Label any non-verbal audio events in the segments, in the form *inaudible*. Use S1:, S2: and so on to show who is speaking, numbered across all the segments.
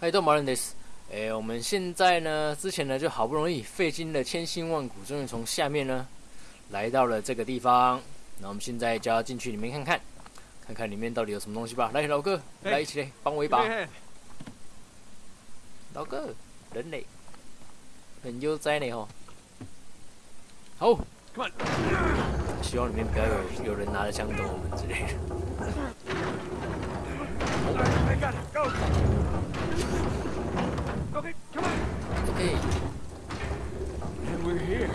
S1: 嗨，都马人 this。哎，我们现在呢，之前呢就好不容易费尽了千辛万苦，终于从下面呢来到了这个地方。那我们现在就要进去里面看看，看看里面到底有什么东西吧。来，老哥，来一起来帮我一把。老哥，人类很悠哉呢哦。好，希望里面不要有有人拿着枪等我们之类的。OK, come on. OK.
S2: And we're here.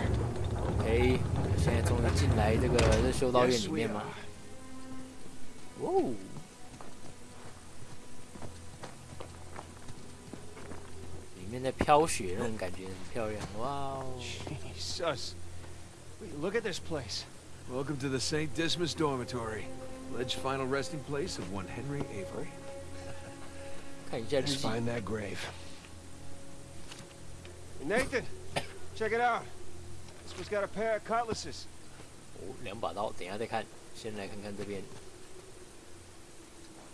S1: OK，现在终于进来这个这修道院里面吗？哦，里面在飘雪那种感觉很漂亮，哇哦！
S2: Jesus, look at this place. Welcome to the St. Dismas Dormitory, alleged final resting place of one Henry Avery. *laughs*
S1: 看一下日记。
S2: Find that grave. Nathan, check it out. This one's got a pair of cutlasses.
S1: 哦，两把刀，等一下再看。先来看看这边。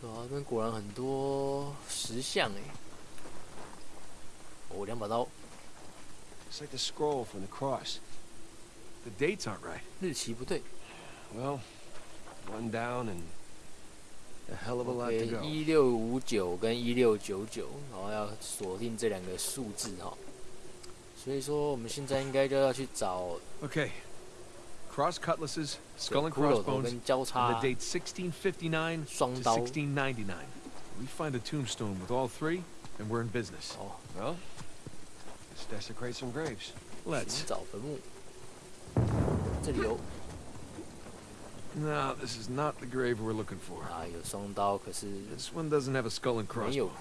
S1: 哇，这边果然很多石像哎。哦，两把刀。
S2: It's like the scroll from the cross. The dates aren't right.
S1: 日期不对。
S2: Well, one down and a hell of a lot to go.
S1: 一六五九跟一六九九，然后要锁定这两个数字哈。所以说，我们现在应该就要去找。
S2: Okay. Cross cutlasses, skull and crossbones, and the date 1659 to 1699. We find a tombstone with all three, and we're in business.
S1: Oh.
S2: Well, let's desecrate some graves. Let's. No, this is not the grave we're looking for. This one doesn't have a skull and crossbones.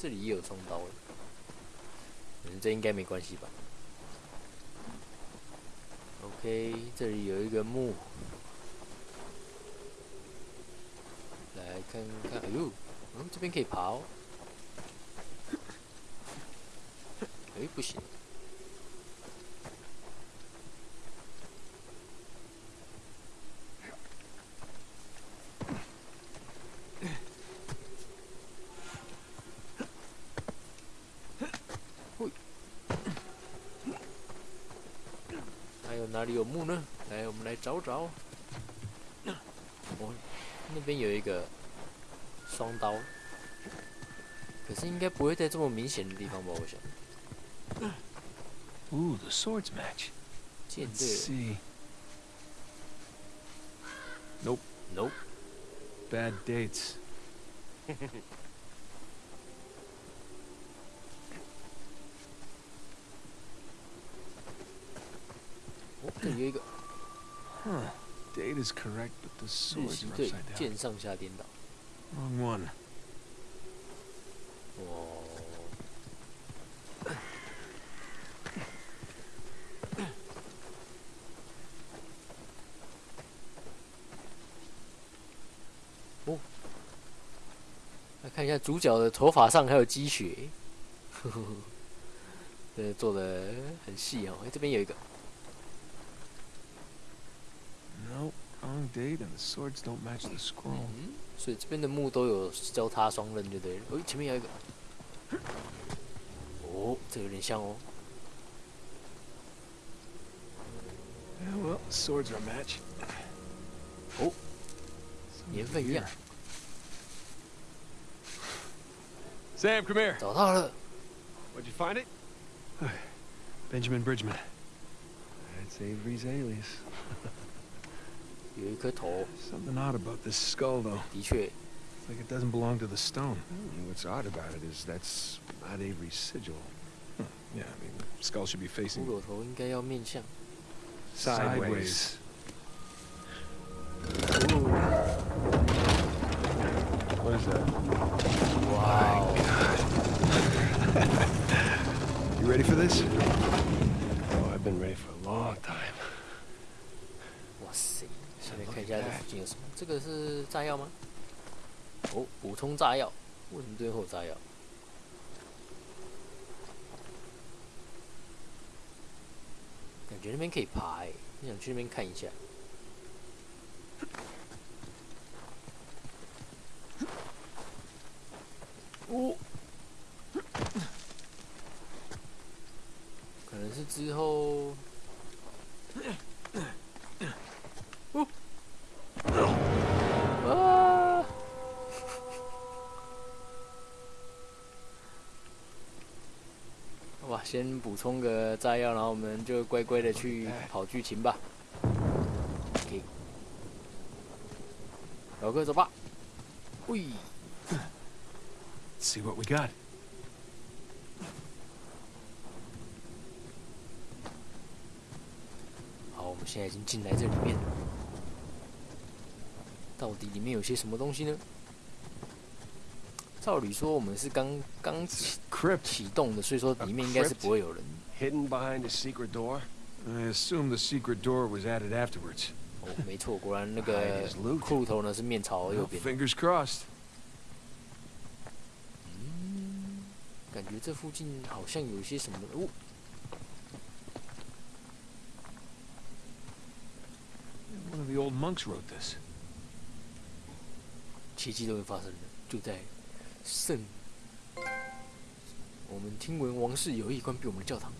S1: 这里也有双刀，嗯，这应该没关系吧？OK，这里有一个墓，来看看，哎呦，嗯，这边可以爬哦，哎，不行。哪里有墓呢？来，我们来找找。哦，那边有一个双刀，可是应该不会在这么明显的地方吧？我想。
S2: Ooh, the swords match.
S1: 剑对。
S2: Nope.
S1: Nope.
S2: Bad dates.
S1: 有一个。
S2: Huh. Date is correct, but the swords are upside down.
S1: 剑上下颠倒。
S2: Wrong one.
S1: 哦。哦。来看一下主角的头发上还有积雪。呵呵呵。这做的很细哦。哎，这边有一个。
S2: Wrong date and the swords don't match the scroll.
S1: 嗯，所以这边的木都有交叉双刃，就对了。哦，前面有一个。哦，这有点像哦。
S2: Yeah, *gasps* well, swords are a match.
S1: 哦，年份一样。
S2: Sam, come here.
S1: 找到了。
S2: Where'd you find it? *sighs* Benjamin Bridgman. That's Avery's alias. *laughs*
S1: 有一颗头。
S2: Something odd about this skull, though.
S1: 的确。
S2: Like it doesn't belong to the stone. What's odd about it is that's not Avery's sigil. Hmm. Yeah, I mean, skull should be facing.
S1: 骷髅头应该要面向。
S2: Sideways. What is that?
S1: Wow. *laughs*
S2: you ready for this? Oh, I've been ready for a long time.
S1: 哇塞！下面看一下这附近有什么？这个是炸药吗？哦，补充炸药。为什么最后炸药？感觉那边可以爬哎，你想去那边看一下。哦，可能是之后。先补充个炸药，然后我们就乖乖的去跑剧情吧。OK，老哥走吧。喂。
S2: See what we got.
S1: 好，我们现在已经进来这里面了。到底里面有些什么东西呢？照理说我们是刚刚启启动的，所以说里面应该是不会有人。
S3: Hidden behind a secret door.
S2: I assume the secret door was added afterwards.
S1: 哦，没错，果然那个骷髅头呢是面朝右边。
S2: Fingers crossed.
S1: 感觉这附近好像有一些什么哦。
S2: One of the old monks wrote this.
S1: 奇迹都会发生的，就在圣。我们听闻王室有意关闭我们的教堂。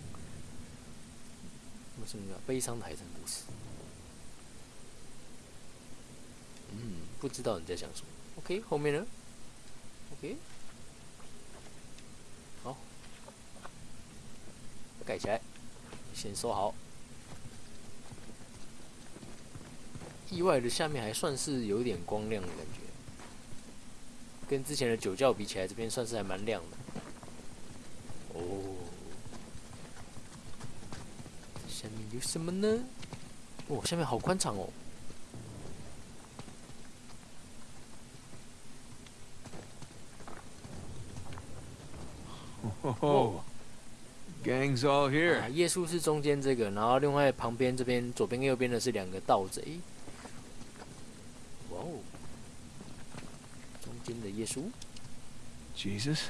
S1: 什么什么悲伤的海战故事？嗯，不知道你在想什么。OK，后面呢？OK 好。盖起来，先收好。意外的，下面还算是有点光亮的感觉，跟之前的酒窖比起来，这边算是还蛮亮的。哦，下面有什么呢？哦，下面好宽敞哦。
S2: 哦。Gangs all here。
S1: 耶稣是中间这个，然后另外旁边这边左边跟右边的是两个盗贼。哇哦，中间的耶稣。
S2: Jesus。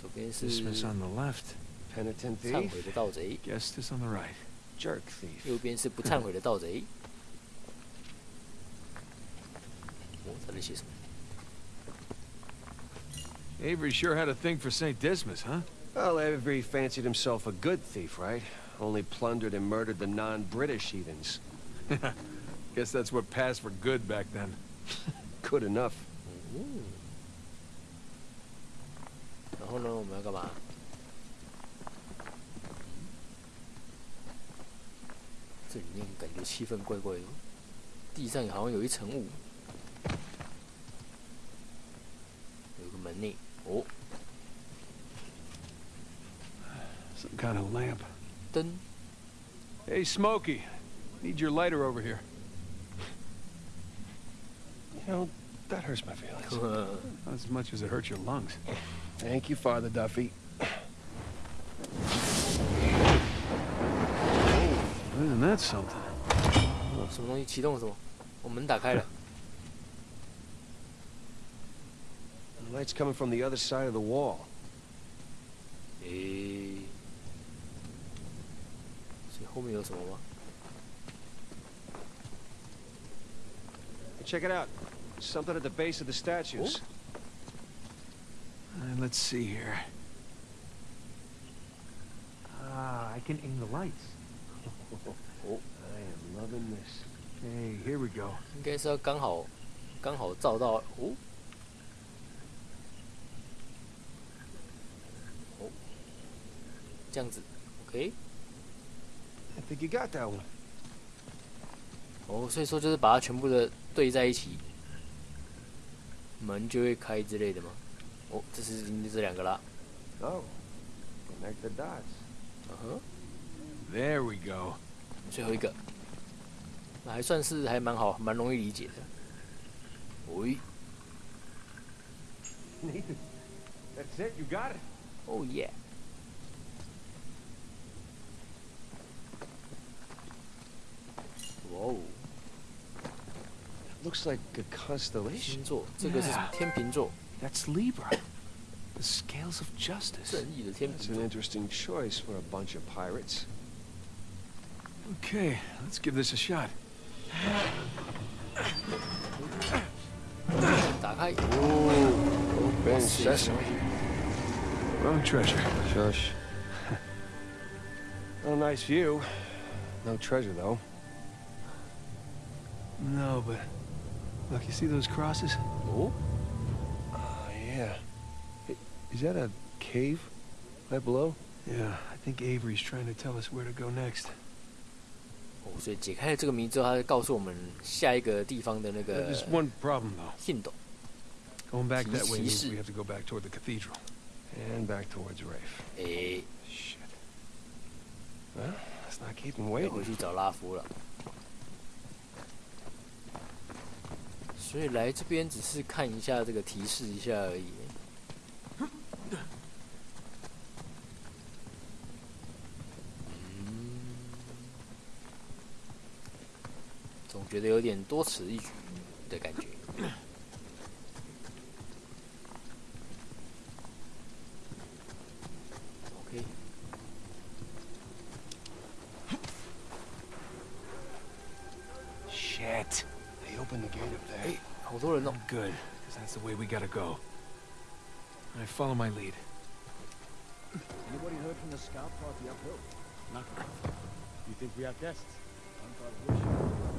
S1: 左边是。Dismas
S2: on the left。
S3: Penitent thief。
S1: 忏悔的盗贼。
S2: Justice on the right。
S3: Jerk thief。
S1: 右边是不忏悔的盗贼。哦，他在写什么？
S2: Avery sure had a thing for Saint Dismas, huh?
S3: Well, Avery fancied himself a good thief, right? Only plundered and murdered the non-British heathens. *laughs*
S2: Guess that's what passed for good back then. *laughs*
S3: good enough.
S1: 然后呢，我们要干嘛？ 这里面感觉气氛怪怪的，地上好像有一层雾，有个门呢。哦。
S2: Some kind of lamp.
S1: Dun.
S2: Hey, Smokey. Need your lighter over here.
S3: You know, that hurts my feelings. *laughs*
S2: Not as much as it hurts your lungs.
S3: Thank you, Father Duffy.
S2: Isn't that something?
S1: 哦，什么东西启动了？什么？我门打开了。
S3: The light's coming from the other side of the wall.
S1: 诶。后面有什么吗？
S3: Check it out. Something at the base of the statues.
S2: Uh, let's see here. Ah, I can aim the lights.
S1: 应该是要刚好，刚好照到哦。哦，这样子，OK。
S3: I think you got that one.
S1: 哦，所以说就是把它全部的对在一起，门就会开之类的吗？哦，这是这两个啦。
S3: Oh, connect the dots.
S1: 嗯哼。
S2: There we go.
S1: 最后一个，那还算是还蛮好，蛮容易理解的。喂。
S3: Nathan, that's it. You got it.
S1: Oh yeah. Whoa.
S3: Looks like a constellation.
S1: 星座，这个是什么？天秤座。
S2: That's Libra. The scales of justice.
S1: 正义的天秤
S3: That's an interesting choice for a bunch of pirates.
S2: Okay, let's give this a shot.
S1: 打开。Oh,
S3: open sesame.
S2: Road treasure.
S3: Shush. *laughs* well, nice view. No treasure, though.
S2: No, but... Look, you see those crosses?
S1: Oh?
S3: Uh, yeah. Is that a cave? Right below?
S2: Yeah, I think Avery's trying to tell us where to go next.
S1: 哦，所以解开了这个谜之后，他就告诉我们下一个地方的那个.信斗。
S2: Going back that way means we have to go back toward the cathedral.
S3: And back towards Rafe.
S1: 诶
S3: ，shit. Well, let's not keep him waiting.
S1: 回去找拉夫了。所以来这边只是看一下这个提示一下而已。觉得有点多此一举的感觉。
S3: OK。Shit! They opened the gate up there.
S1: 哎，好多人哦。
S2: Good, because that's the way we gotta go. I follow my lead.
S4: Anybody heard from the scout party uphill? Nothing. You think we have guests?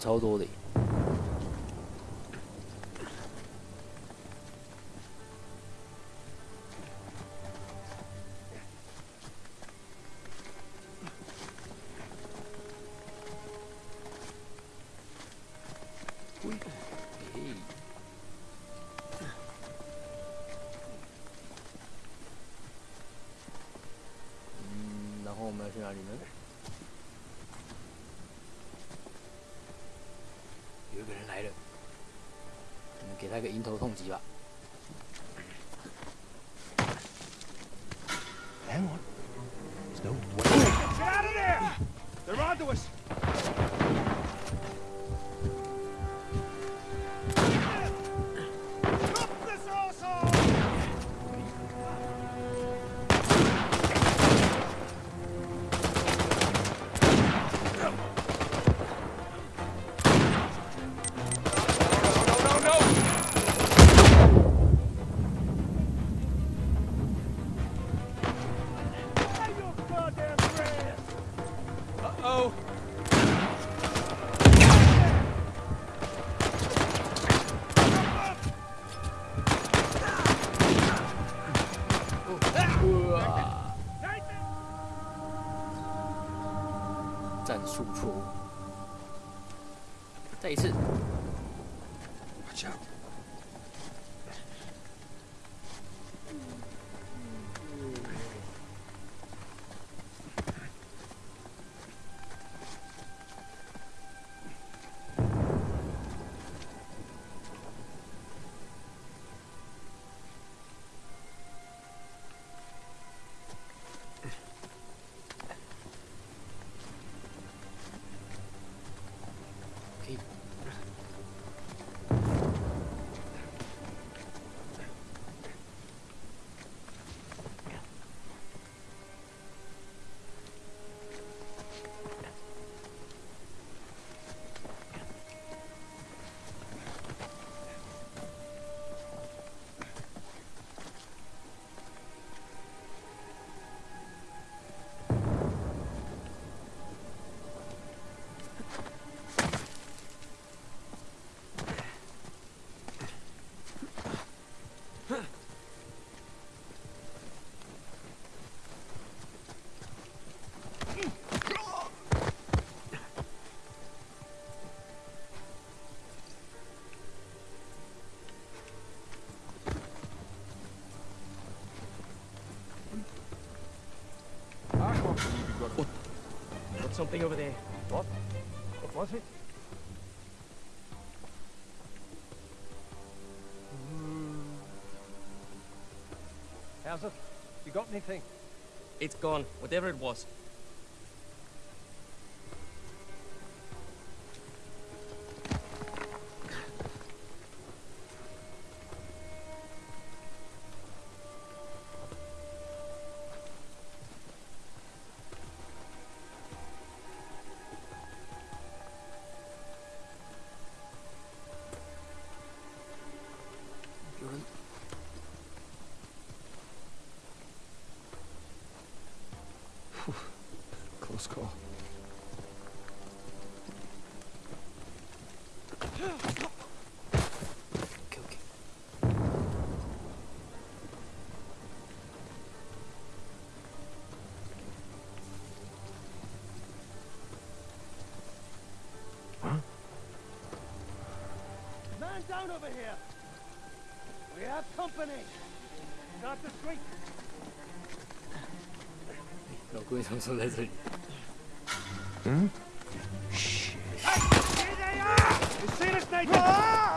S1: 超多的耶。我们给他个迎头痛击吧。
S3: Hang on. There's no way.
S4: Get out of there! They're onto us!
S1: 战术错误，再一次。
S4: Got something over there. What? What was it? Hmm. How's it? You got anything?
S5: It's gone, whatever it was.
S4: Down over here. We have company. Not the street.
S1: 録音者も存在
S4: する
S6: ん Stay to snake!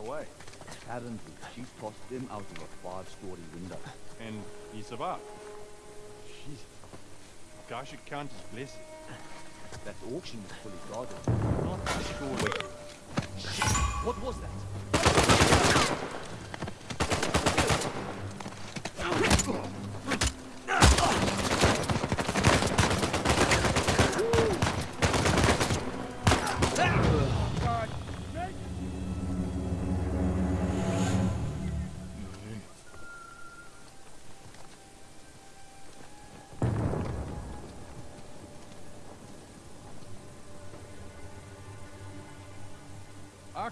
S6: Away.
S7: Apparently, she tossed him out of a five-story window.
S6: And he survived. Jeez. Guy should count his blessings.
S7: That auction was fully guarded. Not sure. Shit! What was that?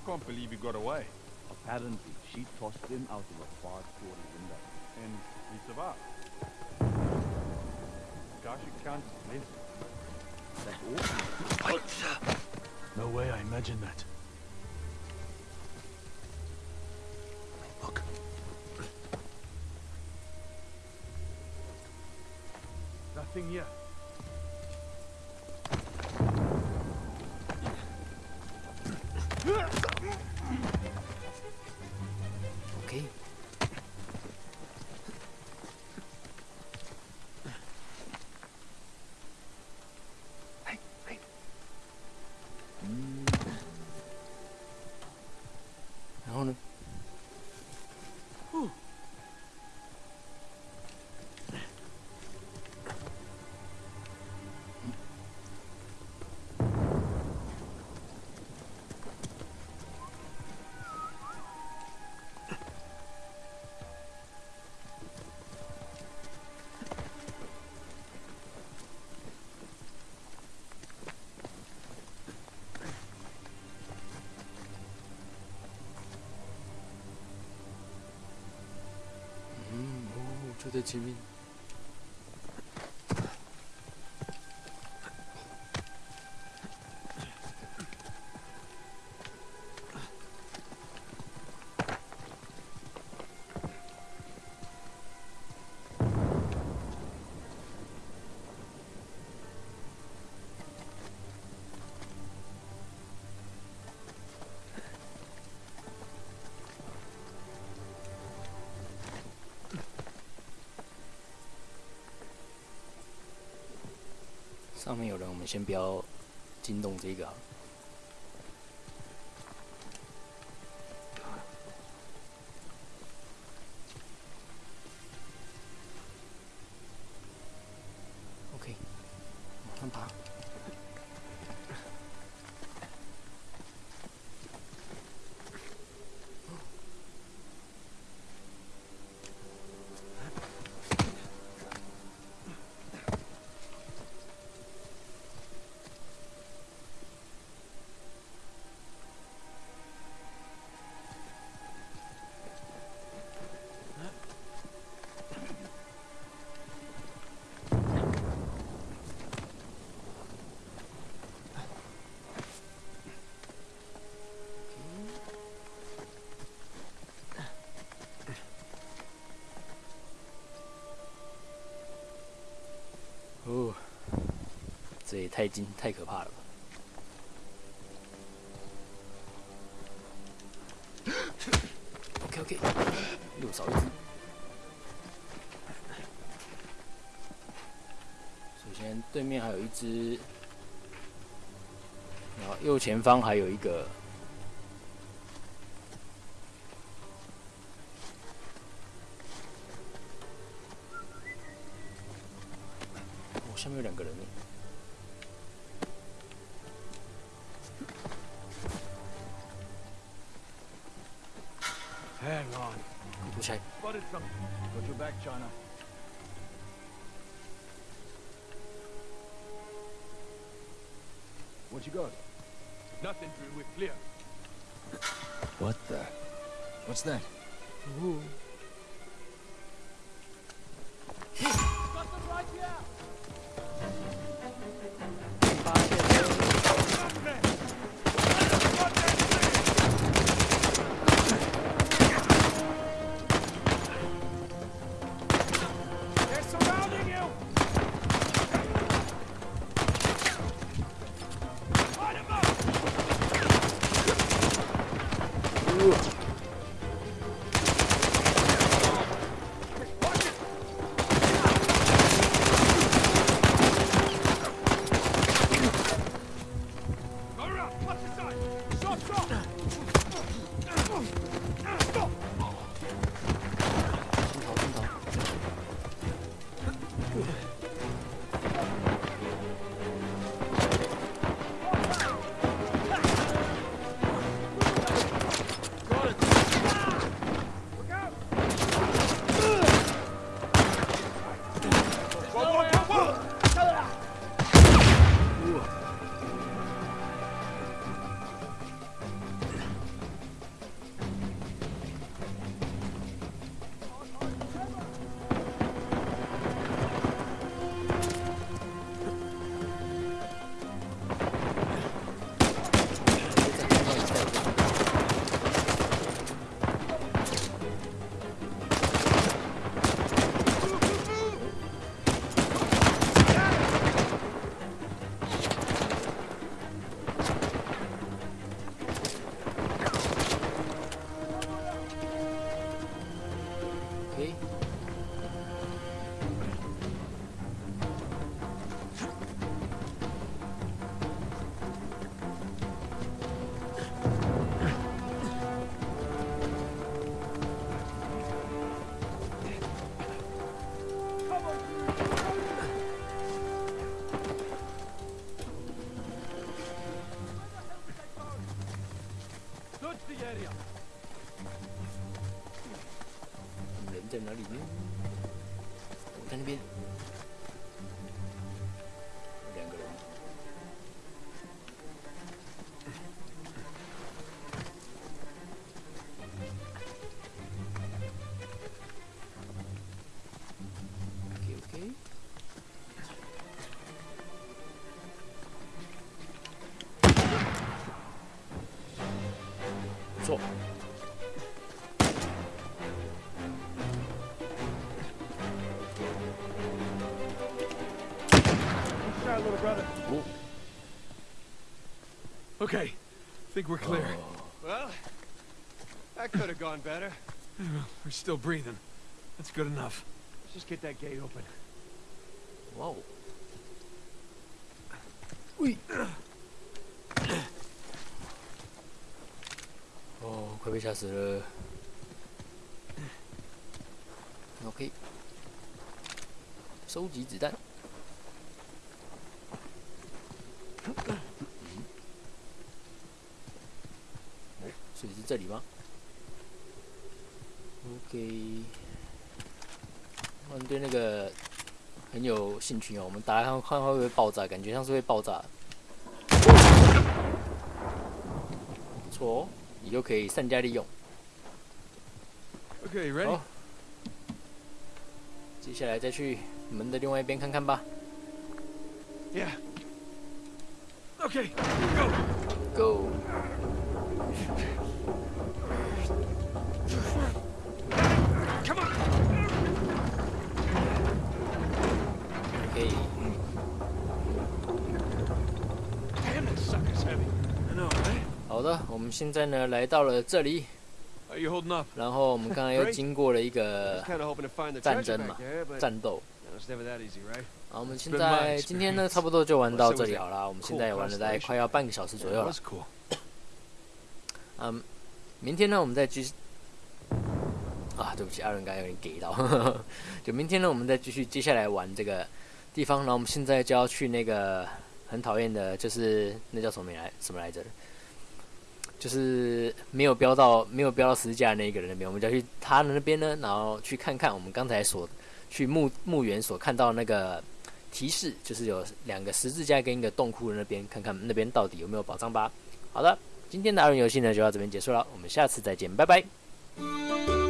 S6: Can't believe he got away.
S7: Apparently, she tossed him out of a five-story window.
S6: And he survived. Guy should count his
S7: blessings. That's awesome.
S4: No way I imagined that. Look. *clears throat* Nothing yet.
S1: 就在前 上面有人，我们先不要惊动这个。这也太惊太可怕了吧！OK OK，又少一只。首先对面还有一只，然后右前方还有一个。哦，下面有两个人呢。
S4: Spotted something. Got your back, China. What you got?
S7: Nothing, Drew. We're clear.
S4: What the? What's that?
S1: Ooh.
S7: Got them right here!
S1: Okay. 不错。
S4: Shot, little brother.
S2: Okay, think we're clear.
S3: Well, that could have gone better.
S2: We're still breathing. That's good enough.
S4: Let's just get that gate open.
S1: Whoa. 喂！ 快被吓死了。*coughs* OK，收集子弹。*coughs* 所以是这里吗？OK，我们对那个很有兴趣哦。我们打开看看会不会爆炸，感觉像是会爆炸。错哦，你就可以善加利用。
S2: OK，ready？
S1: 接下来再去门的另外一边看看吧。
S2: Yeah.
S1: Go. 好的，我们现在呢来到了这里，然后我们刚才又经过了一个战争嘛，战斗。好，我们现在 *laughs* 今天呢差不多就玩到这里好了，我们现在也玩了大概快要半个小时左右了。*coughs* 嗯，明天呢我们再继续。啊，对不起，阿伦刚才有点给到。*laughs* 就明天呢，我们再继续接下来玩这个地方。然后我们现在就要去那个很讨厌的，就是那叫什么来什么来着？就是没有标到没有标到十字架那一个人那边，我们就要去他的那边呢，然后去看看我们刚才所去墓墓园所看到那个提示，就是有两个十字架跟一个洞窟的那边，看看那边到底有没有宝藏吧。好的，今天的二人游戏呢就到这边结束了，我们下次再见，拜拜。